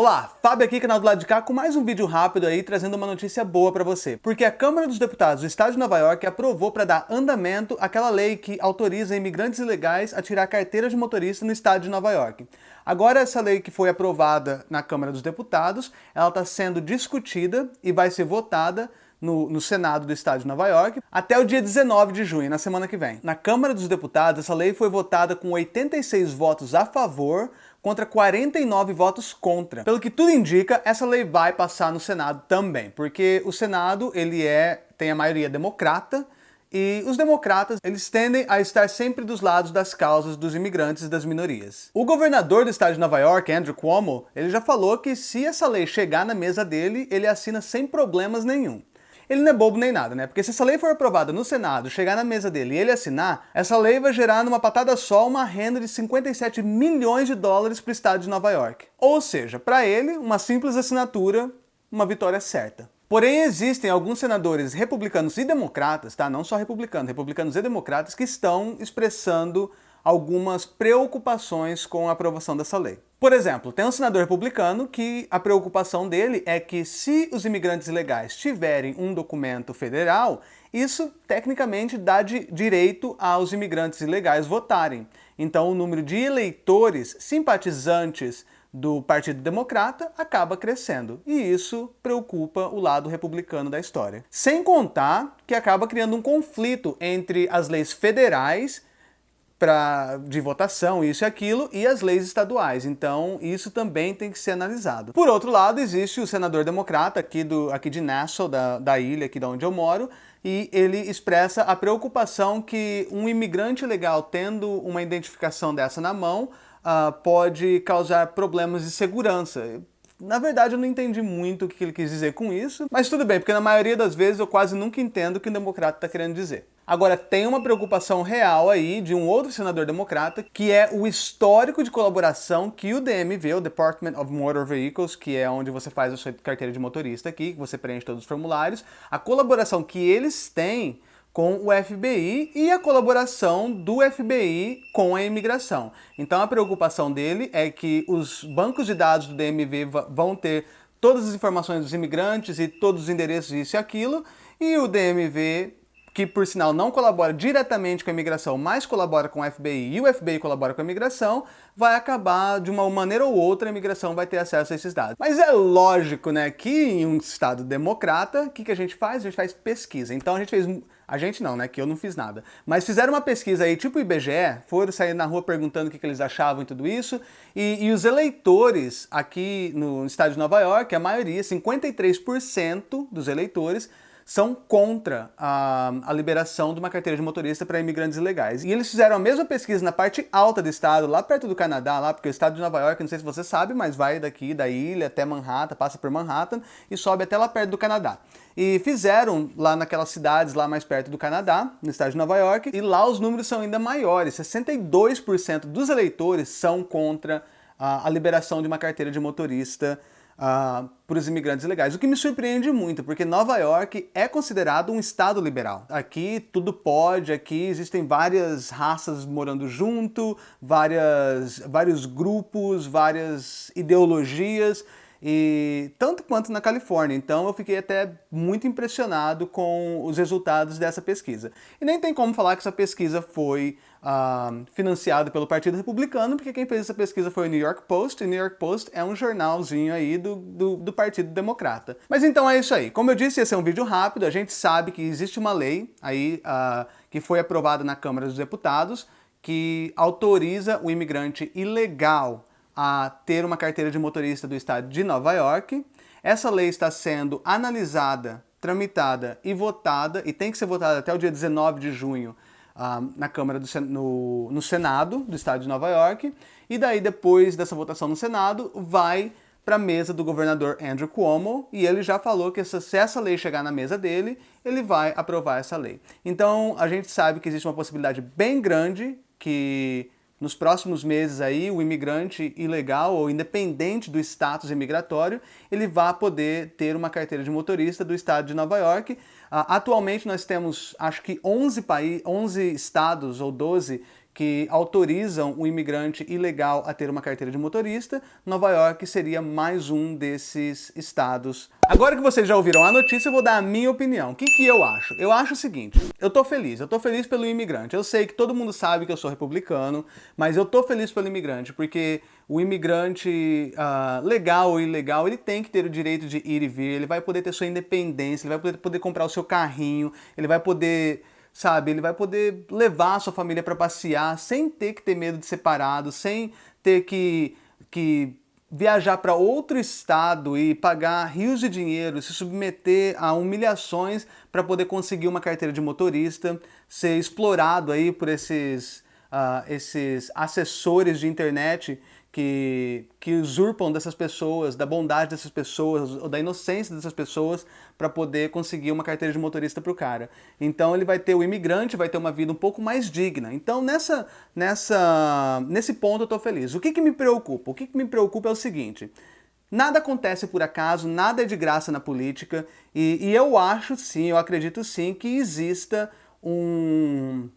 Olá, Fábio aqui, canal do lado de cá, com mais um vídeo rápido aí, trazendo uma notícia boa para você. Porque a Câmara dos Deputados do Estado de Nova York aprovou para dar andamento àquela lei que autoriza imigrantes ilegais a tirar carteira de motorista no Estado de Nova York. Agora essa lei que foi aprovada na Câmara dos Deputados, ela está sendo discutida e vai ser votada no, no, Senado do Estado de Nova York até o dia 19 de junho, na semana que vem. Na Câmara dos Deputados, essa lei foi votada com 86 votos a favor contra 49 votos contra. Pelo que tudo indica, essa lei vai passar no Senado também, porque o Senado ele é tem a maioria democrata e os democratas, eles tendem a estar sempre dos lados das causas dos imigrantes e das minorias. O governador do estado de Nova York, Andrew Cuomo, ele já falou que se essa lei chegar na mesa dele, ele assina sem problemas nenhum ele não é bobo nem nada, né? Porque se essa lei for aprovada no Senado, chegar na mesa dele e ele assinar, essa lei vai gerar numa patada só uma renda de 57 milhões de dólares para o estado de Nova York. Ou seja, para ele, uma simples assinatura, uma vitória certa. Porém, existem alguns senadores republicanos e democratas, tá? Não só republicanos, republicanos e democratas, que estão expressando algumas preocupações com a aprovação dessa lei. Por exemplo, tem um senador republicano que a preocupação dele é que se os imigrantes ilegais tiverem um documento federal, isso tecnicamente dá direito aos imigrantes ilegais votarem. Então o número de eleitores simpatizantes do Partido Democrata acaba crescendo. E isso preocupa o lado republicano da história. Sem contar que acaba criando um conflito entre as leis federais pra, de votação, isso e aquilo, e as leis estaduais. Então, isso também tem que ser analisado. Por outro lado, existe o senador democrata aqui, do, aqui de Nassau, da, da ilha aqui de onde eu moro, e ele expressa a preocupação que um imigrante legal tendo uma identificação dessa na mão uh, pode causar problemas de segurança. Na verdade, eu não entendi muito o que ele quis dizer com isso, mas tudo bem, porque na maioria das vezes eu quase nunca entendo o que o democrata está querendo dizer. Agora, tem uma preocupação real aí de um outro senador democrata, que é o histórico de colaboração que o DMV, o Department of Motor Vehicles, que é onde você faz a sua carteira de motorista aqui, que você preenche todos os formulários, a colaboração que eles têm com o FBI e a colaboração do FBI com a imigração. Então a preocupação dele é que os bancos de dados do DMV vão ter todas as informações dos imigrantes e todos os endereços, isso e aquilo, e o DMV que por sinal não colabora diretamente com a imigração, mas colabora com o FBI e o FBI colabora com a imigração, vai acabar, de uma maneira ou outra, a imigração vai ter acesso a esses dados. Mas é lógico, né, que em um estado democrata, o que, que a gente faz? A gente faz pesquisa. Então a gente fez... A gente não, né, que eu não fiz nada. Mas fizeram uma pesquisa aí, tipo IBGE, foram sair na rua perguntando o que, que eles achavam e tudo isso, e, e os eleitores aqui no estado de Nova York, a maioria, 53% dos eleitores, são contra a, a, liberação de uma carteira de motorista para imigrantes ilegais. E eles fizeram a mesma pesquisa na parte alta do estado, lá perto do Canadá, lá porque o estado de Nova York, não sei se você sabe, mas vai daqui da ilha até Manhattan, passa por Manhattan e sobe até lá perto do Canadá. E fizeram lá naquelas cidades lá mais perto do Canadá, no estado de Nova York, e lá os números são ainda maiores, 62% dos eleitores são contra a, a liberação de uma carteira de motorista uh, para os imigrantes ilegais. O que me surpreende muito, porque Nova York é considerado um estado liberal. Aqui tudo pode, aqui existem várias raças morando junto, várias, vários grupos, várias ideologias, e tanto quanto na Califórnia. Então eu fiquei até muito impressionado com os resultados dessa pesquisa. E nem tem como falar que essa pesquisa foi uh, financiada pelo Partido Republicano, porque quem fez essa pesquisa foi o New York Post, e o New York Post é um jornalzinho aí do, do, do Partido Democrata. Mas então é isso aí. Como eu disse, esse é um vídeo rápido, a gente sabe que existe uma lei aí uh, que foi aprovada na Câmara dos Deputados, que autoriza o imigrante ilegal a ter uma carteira de motorista do estado de Nova York. Essa lei está sendo analisada, tramitada e votada, e tem que ser votada até o dia 19 de junho uh, na Câmara, do, no, no Senado do estado de Nova York. E daí, depois dessa votação no Senado, vai para a mesa do governador Andrew Cuomo, e ele já falou que essa, se essa lei chegar na mesa dele, ele vai aprovar essa lei. Então, a gente sabe que existe uma possibilidade bem grande que nos próximos meses aí o imigrante ilegal ou independente do status imigratório, ele vai poder ter uma carteira de motorista do estado de Nova York. Uh, atualmente nós temos acho que 11, país, 11 estados ou 12 que autorizam o imigrante ilegal a ter uma carteira de motorista, Nova York seria mais um desses estados. Agora que vocês já ouviram a notícia, eu vou dar a minha opinião. O que, que eu acho? Eu acho o seguinte, eu tô feliz, eu tô feliz pelo imigrante. Eu sei que todo mundo sabe que eu sou republicano, mas eu tô feliz pelo imigrante, porque o imigrante uh, legal ou ilegal, ele tem que ter o direito de ir e vir, ele vai poder ter sua independência, ele vai poder, poder comprar o seu carrinho, ele vai poder sabe? Ele vai poder levar a sua família para passear sem ter que ter medo de separado, sem ter que, que viajar para outro estado e pagar rios de dinheiro, se submeter a humilhações para poder conseguir uma carteira de motorista, ser explorado aí por esses, uh, esses assessores de internet que, que usurpam dessas pessoas, da bondade dessas pessoas, ou da inocência dessas pessoas, para poder conseguir uma carteira de motorista para o cara. Então ele vai ter, o imigrante vai ter uma vida um pouco mais digna. Então nessa, nessa, nesse ponto eu estou feliz. O que, que me preocupa? O que, que me preocupa é o seguinte, Nada acontece por acaso, nada é de graça na política, e, e eu acho sim, eu acredito sim que exista um,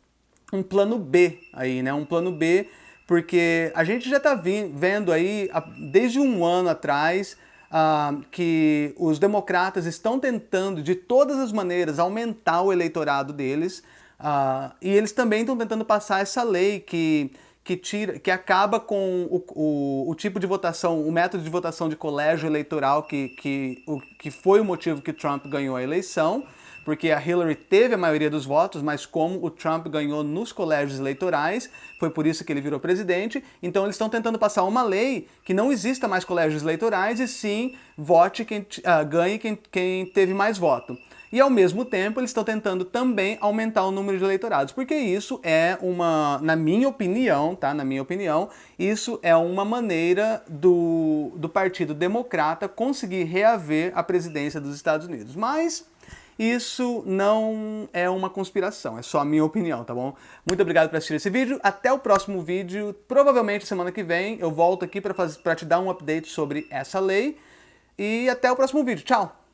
um plano B aí, né? Um plano B porque a gente já está vendo aí, desde um ano atrás, uh, que os democratas estão tentando, de todas as maneiras, aumentar o eleitorado deles, uh, e eles também estão tentando passar essa lei que, que, tira, que acaba com o, o, o, tipo de votação, o método de votação de colégio eleitoral, que, que, o, que foi o motivo que Trump ganhou a eleição, porque a Hillary teve a maioria dos votos, mas como o Trump ganhou nos colégios eleitorais, foi por isso que ele virou presidente, então eles estão tentando passar uma lei que não exista mais colégios eleitorais e sim vote quem uh, ganhe quem, quem teve mais voto. E ao mesmo tempo eles estão tentando também aumentar o número de eleitorados, porque isso é uma, na minha opinião, tá? Na minha opinião, isso é uma maneira do, do Partido Democrata conseguir reaver a presidência dos Estados Unidos. Mas isso não é uma conspiração, é só a minha opinião, tá bom? Muito obrigado por assistir esse vídeo, até o próximo vídeo, provavelmente semana que vem eu volto aqui para te dar um update sobre essa lei, e até o próximo vídeo, tchau!